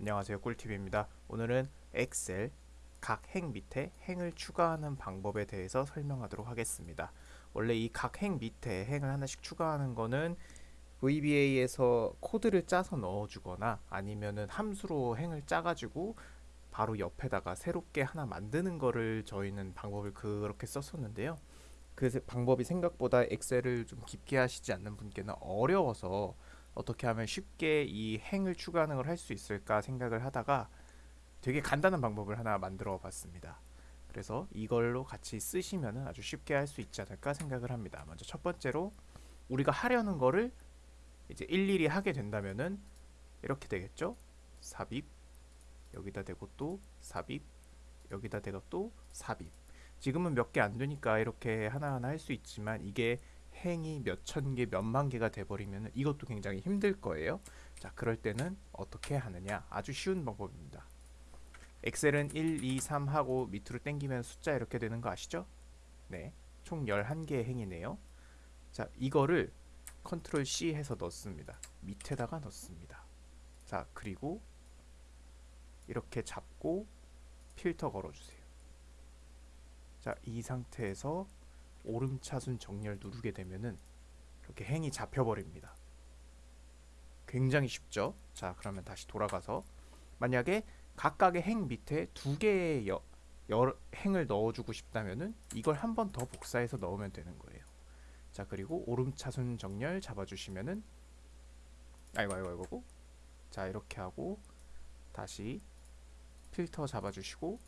안녕하세요 꿀팁입니다. 오늘은 엑셀 각 행 밑에 행을 추가하는 방법에 대해서 설명하도록 하겠습니다. 원래 이 각 행 밑에 행을 하나씩 추가하는 거는 VBA에서 코드를 짜서 넣어주거나 아니면은 함수로 행을 짜가지고 바로 옆에다가 새롭게 하나 만드는 거를 저희는 방법을 그렇게 썼었는데요. 그 방법이 생각보다 엑셀을 좀 깊게 하시지 않는 분께는 어려워서 어떻게 하면 쉽게 이 행을 추가하는 걸 할 수 있을까 생각을 하다가 되게 간단한 방법을 하나 만들어 봤습니다. 그래서 이걸로 같이 쓰시면 아주 쉽게 할 수 있지 않을까 생각을 합니다. 먼저 첫 번째로 우리가 하려는 거를 이제 일일이 하게 된다면은 이렇게 되겠죠? 삽입 여기다 대고 또 삽입 여기다 대고 또 삽입 지금은 몇 개 안 되니까 이렇게 하나하나 할 수 있지만 이게 행이 몇 천 개, 몇만 개가 돼버리면 이것도 굉장히 힘들 거예요. 자, 그럴 때는 어떻게 하느냐? 아주 쉬운 방법입니다. 엑셀은 1, 2, 3 하고 밑으로 당기면 숫자 이렇게 되는 거 아시죠? 네. 총 11개의 행이네요. 자, 이거를 컨트롤 C 해서 넣습니다. 밑에다가 넣습니다. 자, 그리고 이렇게 잡고 필터 걸어주세요. 자, 이 상태에서 오름차순 정렬 누르게 되면은 이렇게 행이 잡혀버립니다. 굉장히 쉽죠? 자, 그러면 다시 돌아가서 만약에 각각의 행 밑에 두 개의 여, 여, 행을 넣어주고 싶다면은 이걸 한 번 더 복사해서 넣으면 되는 거예요. 자, 그리고 오름차순 정렬 잡아주시면은 아이고 아이고 아이고 자 이렇게 하고 다시 필터 잡아주시고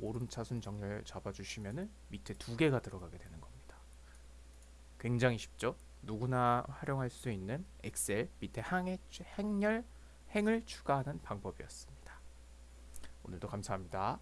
오름차순 정렬 잡아주시면은 밑에 두 개가 들어가게 되는 겁니다. 굉장히 쉽죠? 누구나 활용할 수 있는 엑셀 밑에 항의 행렬 행을 추가하는 방법이었습니다. 오늘도 감사합니다.